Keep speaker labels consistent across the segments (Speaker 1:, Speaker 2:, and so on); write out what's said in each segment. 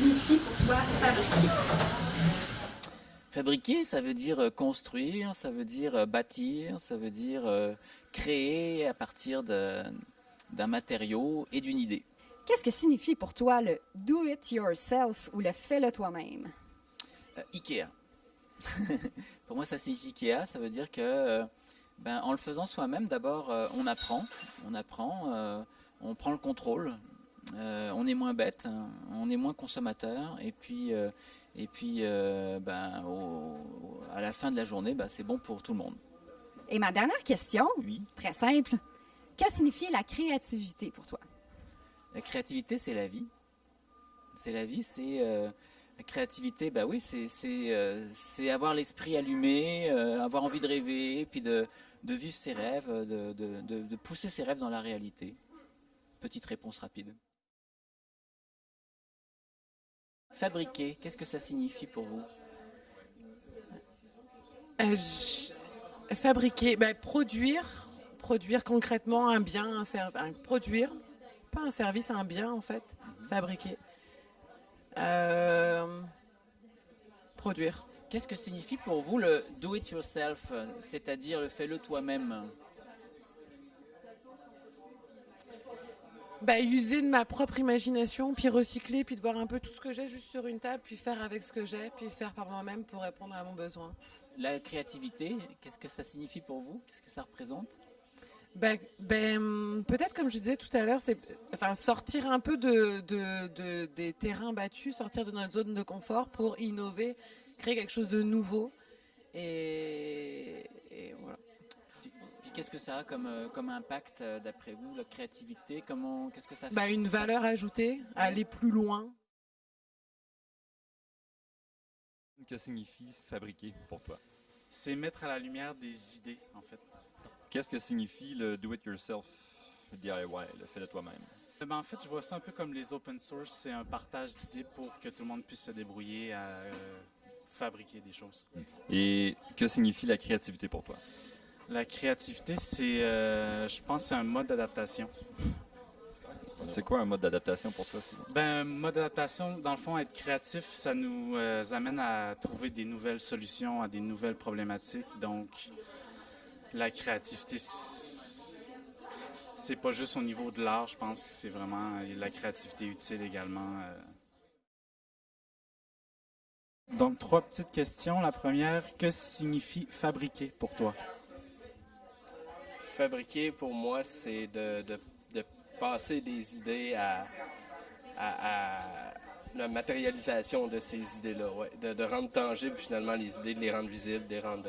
Speaker 1: signifie pour toi fabriquer
Speaker 2: Fabriquer, ça veut dire euh, construire, ça veut dire euh, bâtir, ça veut dire euh, créer à partir d'un matériau et d'une idée.
Speaker 1: Qu'est-ce que signifie pour toi le do it yourself ou le fais-le toi-même?
Speaker 2: Ikea. pour moi, ça signifie Ikea. Ça veut dire que, ben, en le faisant soi-même, d'abord, on apprend, on apprend, on prend le contrôle, on est moins bête, hein, on est moins consommateur, et puis et puis, euh, ben, à la fin de la journée, ben, c'est bon pour tout le monde.
Speaker 1: Et ma dernière question,
Speaker 2: oui.
Speaker 1: très simple, que signifie la créativité pour toi?
Speaker 2: La créativité, c'est la vie. C'est la vie, c'est... Euh, la créativité, bah oui, c'est euh, avoir l'esprit allumé, avoir envie de rêver, puis de, de vivre ses rêves, de, de, de pousser ses rêves dans la réalité. Petite réponse rapide. Fabriquer, qu'est-ce que ça signifie pour vous
Speaker 3: euh, Fabriquer, ben, produire, produire concrètement un bien, un service, produire, pas un service, un bien en fait, fabriquer. Euh, produire.
Speaker 2: Qu'est-ce que signifie pour vous le do it yourself, c'est-à-dire le fais-le toi-même
Speaker 3: bah, user de ma propre imagination, puis recycler, puis de voir un peu tout ce que j'ai juste sur une table, puis faire avec ce que j'ai, puis faire par moi-même pour répondre à mon besoin.
Speaker 2: La créativité, qu'est-ce que ça signifie pour vous? Qu'est-ce que ça représente?
Speaker 3: Ben, ben, peut-être comme je disais tout à l'heure, c'est enfin sortir un peu de, de, des terrains battus, sortir de notre zone de confort pour innover, créer quelque chose de nouveau. Et, et voilà
Speaker 2: qu'est-ce que ça a comme, euh, comme impact euh, d'après vous, la créativité? Comment, qu'est-ce que ça
Speaker 3: bah,
Speaker 2: fait?
Speaker 3: Une valeur ajoutée, aller plus loin.
Speaker 4: Que signifie fabriquer pour toi?
Speaker 5: C'est mettre à la lumière des idées, en fait.
Speaker 4: Qu'est-ce que signifie le do-it-yourself, le DIY, le fait de toi-même?
Speaker 5: Eh ben, en fait, je vois ça un peu comme les open source. C'est un partage d'idées pour que tout le monde puisse se débrouiller à euh, fabriquer des choses.
Speaker 4: Et que signifie la créativité pour toi?
Speaker 5: La créativité, c'est, euh, je pense, c'est un mode d'adaptation.
Speaker 4: C'est quoi un mode d'adaptation pour toi?
Speaker 5: Ben, mode d'adaptation, dans le fond, être créatif, ça nous euh, amène à trouver des nouvelles solutions à des nouvelles problématiques. Donc, la créativité, c'est pas juste au niveau de l'art, je pense, c'est vraiment la créativité utile également. Euh. Donc, trois petites questions. La première, que signifie fabriquer pour toi?
Speaker 6: Fabriquer, pour moi, c'est de, passer des idées à, la matérialisation de ces idées-là, de, rendre tangibles finalement les idées, de les rendre visibles, de les rendre,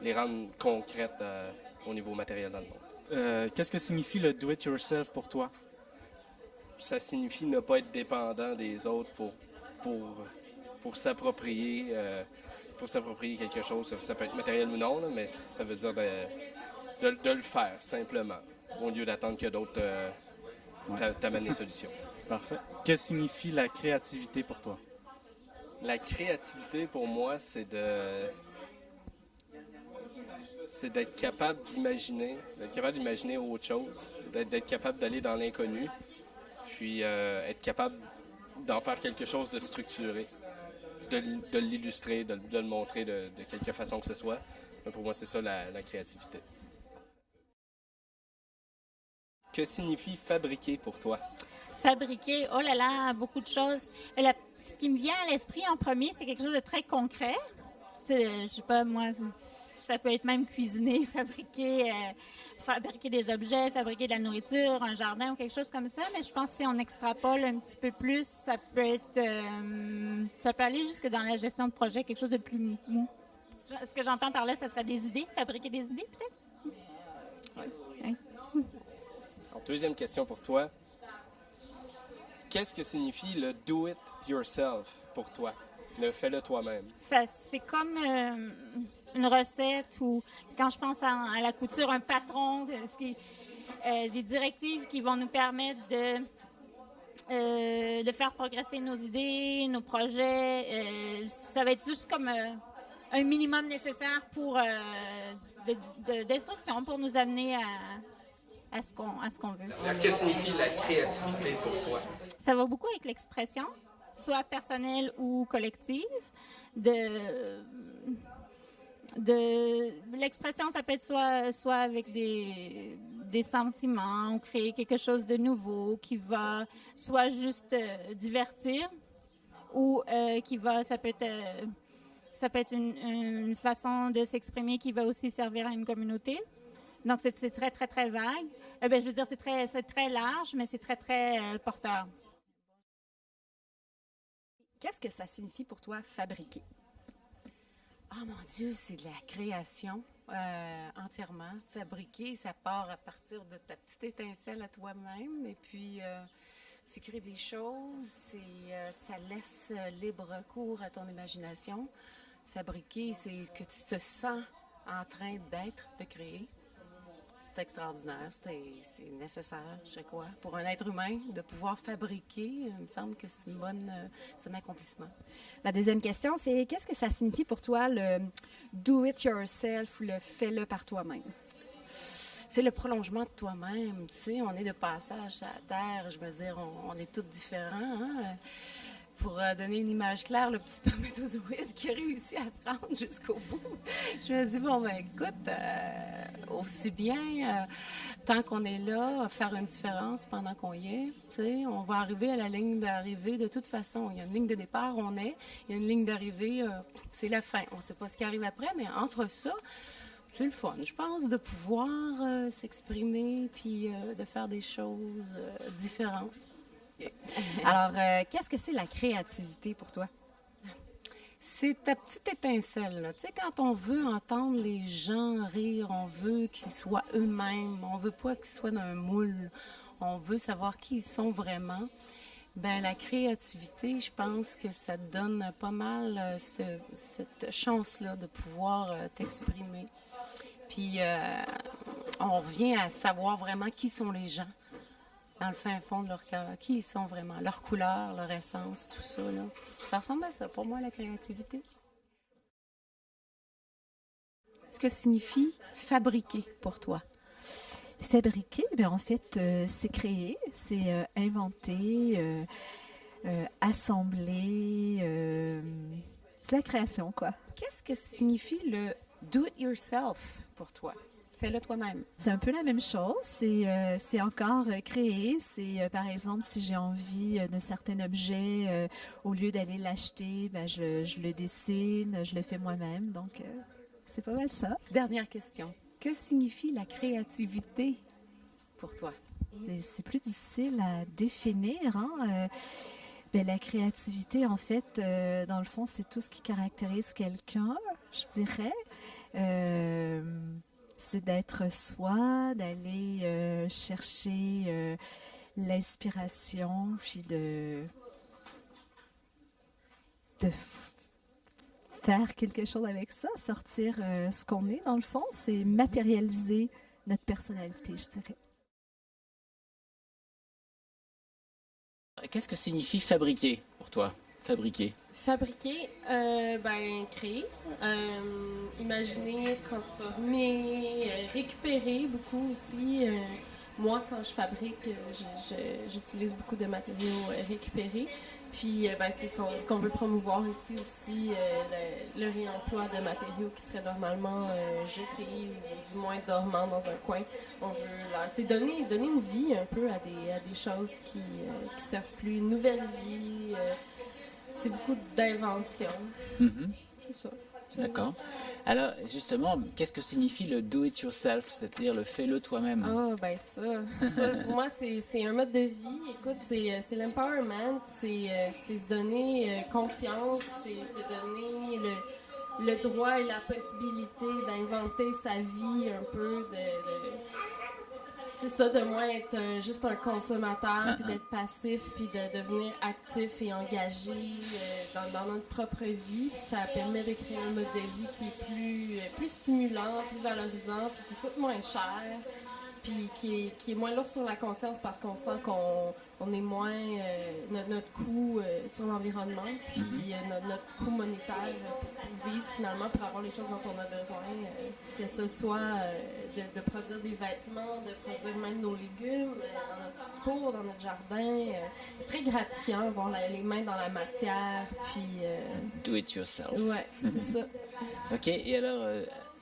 Speaker 6: les rendre concrètes euh, au niveau matériel dans le monde.
Speaker 5: Euh, qu'est-ce que signifie le do-it-yourself pour toi?
Speaker 6: Ça signifie ne pas être dépendant des autres pour, pour, pour s'approprier euh, pour s'approprier quelque chose. Ça, peut être matériel ou non, mais ça veut dire de, de, le faire simplement, au lieu d'attendre que d'autres euh, t'amènent les solutions.
Speaker 5: Parfait. Que signifie la créativité pour toi?
Speaker 6: La créativité pour moi, c'est de c'est d'être capable d'imaginer, d'être capable d'imaginer autre chose, d'être capable d'aller dans l'inconnu, puis euh, être capable d'en faire quelque chose de structuré, de, l'illustrer, de, le montrer de, quelque façon que ce soit. pour moi, c'est ça la créativité. Que signifie fabriquer pour toi?
Speaker 7: Fabriquer, oh là là, beaucoup de choses. ce qui me vient à l'esprit en premier, c'est quelque chose de très concret. Je sais pas, moi, ça peut être même cuisiner, fabriquer, euh, fabriquer des objets, fabriquer de la nourriture, un jardin ou quelque chose comme ça. Mais je pense que si on extrapole un petit peu plus, ça peut être, euh, ça peut aller jusque dans la gestion de projet, quelque chose de plus mou. Ce que j'entends par là, ce serait des idées, fabriquer des idées peut-être?
Speaker 6: Deuxième question pour toi. Qu'est-ce que signifie le do it yourself pour toi? Le fais-le toi-même.
Speaker 7: c'est comme euh, une recette ou quand je pense à, la couture, un patron, ce qui, euh, des directives qui vont nous permettre de euh, de faire progresser nos idées, nos projets. ça va être juste comme un minimum nécessaire pour d'instruction pour nous amener à, à ce qu'on qu'on veut.
Speaker 6: Qu'est-ce que signifie la créativité pour toi?
Speaker 7: Ça va beaucoup avec l'expression. soit personnelle ou collective. De, de l'expression, ça peut être soit, soit avec des, des sentiments ou créer quelque chose de nouveau qui va soit juste euh, divertir ou euh, qui va, ça peut être, euh, ça peut être une, une façon de s'exprimer qui va aussi servir à une communauté. Donc c'est très très très vague. Eh ben, je veux dire c'est très c'est très large, mais c'est très très euh, porteur.
Speaker 1: Qu'est-ce que ça signifie pour toi fabriquer?
Speaker 3: Oh mon Dieu, c'est de la création euh, entièrement. Fabriquer, ça part à partir de ta petite étincelle à toi-même. Et puis, euh, tu crées des choses et euh, ça laisse libre cours à ton imagination. Fabriquer, c'est que tu te sens en train d'être, de créer. C'est extraordinaire, c'est nécessaire, je crois, pour un être humain de pouvoir fabriquer. Il me semble que c'est une bonne, euh, un accomplissement.
Speaker 1: La deuxième question, c'est qu'est-ce que ça signifie pour toi le do it yourself ou le fais-le par toi-même?
Speaker 3: c'est le prolongement de toi-même. Tu sais, on est de passage à la terre. Je veux dire, on, on est tous différents. hein. Pour euh, donner une image claire, le petit spermatozoïde qui a réussi à se rendre jusqu'au bout. Je me dis, bon, ben écoute, euh, aussi bien, euh, tant qu'on est là, faire une différence pendant qu'on y est, tu sais, on va arriver à la ligne d'arrivée de toute façon. Il y a une ligne de départ, on est. Il y a une ligne d'arrivée, c'est la fin. On ne sait pas ce qui arrive après, mais entre ça, c'est le fun, je pense, de pouvoir s'exprimer puis de faire des choses différentes.
Speaker 1: Alors, euh, qu'est-ce que c'est la créativité pour toi?
Speaker 3: C'est ta petite étincelle. Tu sais, quand on veut entendre les gens rire, on veut qu'ils soient eux-mêmes, on veut pas qu'ils soient dans un moule, on veut savoir qui ils sont vraiment. Ben, la créativité, je pense que ça te donne pas mal euh, ce- cette chance-là de pouvoir euh, t'exprimer. Puis, on revient à savoir vraiment qui sont les gens dans le fin fond de leur cœur, qui ils sont vraiment, leur couleur, leur essence, tout ça. Là. Ça ressemble à ça, pour moi, la créativité.
Speaker 8: Ce que signifie fabriquer pour toi?
Speaker 9: Fabriquer, ben en fait, euh, c'est créer, c'est euh, inventer, euh, euh, assembler. euh, c'est la création, quoi.
Speaker 8: Qu'est-ce que signifie le do it yourself pour toi? Fais-le toi-même.
Speaker 9: C'est un peu la même chose. C'est euh, c'est encore euh, créer. C'est euh, par exemple si j'ai envie euh, d'un certain objet, au lieu d'aller l'acheter, ben, je, je le dessine, je le fais moi-même. Donc c'est pas mal ça.
Speaker 8: Dernière question. Que signifie la créativité pour toi?
Speaker 9: C'est- plus difficile à définir. Hein? ben, la créativité, en fait, dans le fond, c'est tout ce qui caractérise quelqu'un, je dirais. C'est d'être soi, d'aller euh, chercher euh, l'inspiration, puis de, de faire quelque chose avec ça, sortir euh, ce qu'on est, dans le fond, c'est matérialiser notre personnalité, je dirais.
Speaker 2: Qu'est-ce que signifie fabriquer pour toi? Fabriquer.
Speaker 10: Fabriquer, euh, ben, créer, euh, imaginer, transformer, euh, récupérer beaucoup aussi. moi, quand je fabrique, j'utilise beaucoup de matériaux récupérés. Puis, ben, c'est ce qu'on veut promouvoir ici aussi, le, réemploi de matériaux qui seraient normalement jetés ou du moins dormants dans un coin. On veut, c'est donner, donner une vie un peu à des, à des choses qui, qui servent plus, une nouvelle vie. C'est beaucoup d'invention.
Speaker 2: Mhm.
Speaker 10: C'est ça.
Speaker 2: D'accord. Alors, justement, qu'est-ce que signifie le do it yourself, c'est-à-dire le fais-le toi-même?
Speaker 10: Ah, ben ça. ça pour moi, c'est un mode de vie. Écoute, c'est euh, l'empowerment, c'est euh, c'est se donner euh, confiance, c'est se donner le, le droit et la possibilité d'inventer sa vie un peu, de... de- c'est ça, de moins être juste un consommateur, puis d'être passif, puis de devenir actif et engagé euh, dans, dans notre propre vie. Puis ça permet de créer un mode de vie qui est plus, euh, plus stimulant, plus valorisant, puis qui coûte moins cher, puis qui est, qui est moins lourd sur la conscience parce qu'on sent qu'on on est moins euh, notre, notre coût euh, sur l'environnement, puis euh, notre, notre coût monétaire pour vivre finalement, pour avoir les choses dont on a besoin, euh, que ce soit de, de produire des vêtements, de produire même nos légumes dans notre cour, dans notre jardin. c'est très gratifiant voir la- les mains dans la matière, puis
Speaker 2: Do it yourself.
Speaker 10: ouais, c'est ça.
Speaker 2: Ok, et alors,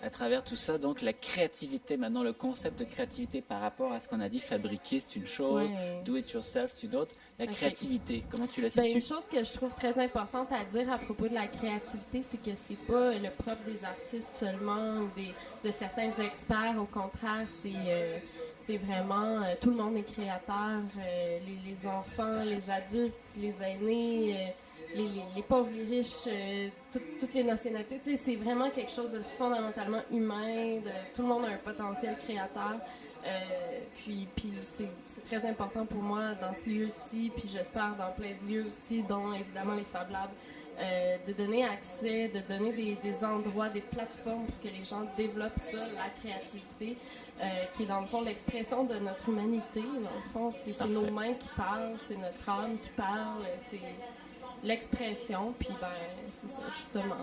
Speaker 2: à travers tout ça, donc la créativité, maintenant le concept de créativité par rapport à ce qu'on a dit, fabriquer c'est une chose,
Speaker 10: Ouais.
Speaker 2: do it yourself c'est une autre. La créativité, comment tu la
Speaker 10: Ben,
Speaker 2: situes?
Speaker 10: une chose que je trouve très importante à dire à propos de la créativité, c'est que c'est pas le propre des artistes seulement ou des, de certains experts. Au contraire, c'est euh, c'est vraiment euh, tout le monde est créateur. euh, les, les enfants, les adultes, les aînés, les, les- les pauvres, les riches, euh, tout- toutes les nationalités. Tu sais, c'est vraiment quelque chose de fondamentalement humain. de- tout le monde a un potentiel créateur. Euh, puis puis c'est très important pour moi dans ce lieu-ci, puis j'espère dans plein de lieux aussi, dont évidemment les Fab Labs, euh, de donner accès, de donner des, des endroits, des plateformes pour que les gens développent ça, la créativité, qui est dans le fond l'expression de notre humanité. Dans le fond, c'est c'est nos mains qui parlent, c'est notre âme qui parle, c'est l'expression, puis ben c'est ça justement.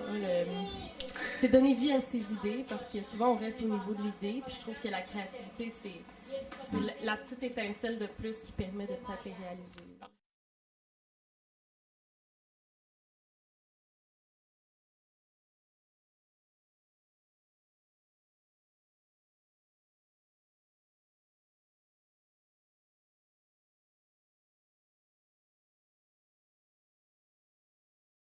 Speaker 10: c'est donner vie à ses idées parce que souvent on reste au niveau de l'idée, puis je trouve que la créativité c'est la petite étincelle de plus qui permet de peut-être les réaliser.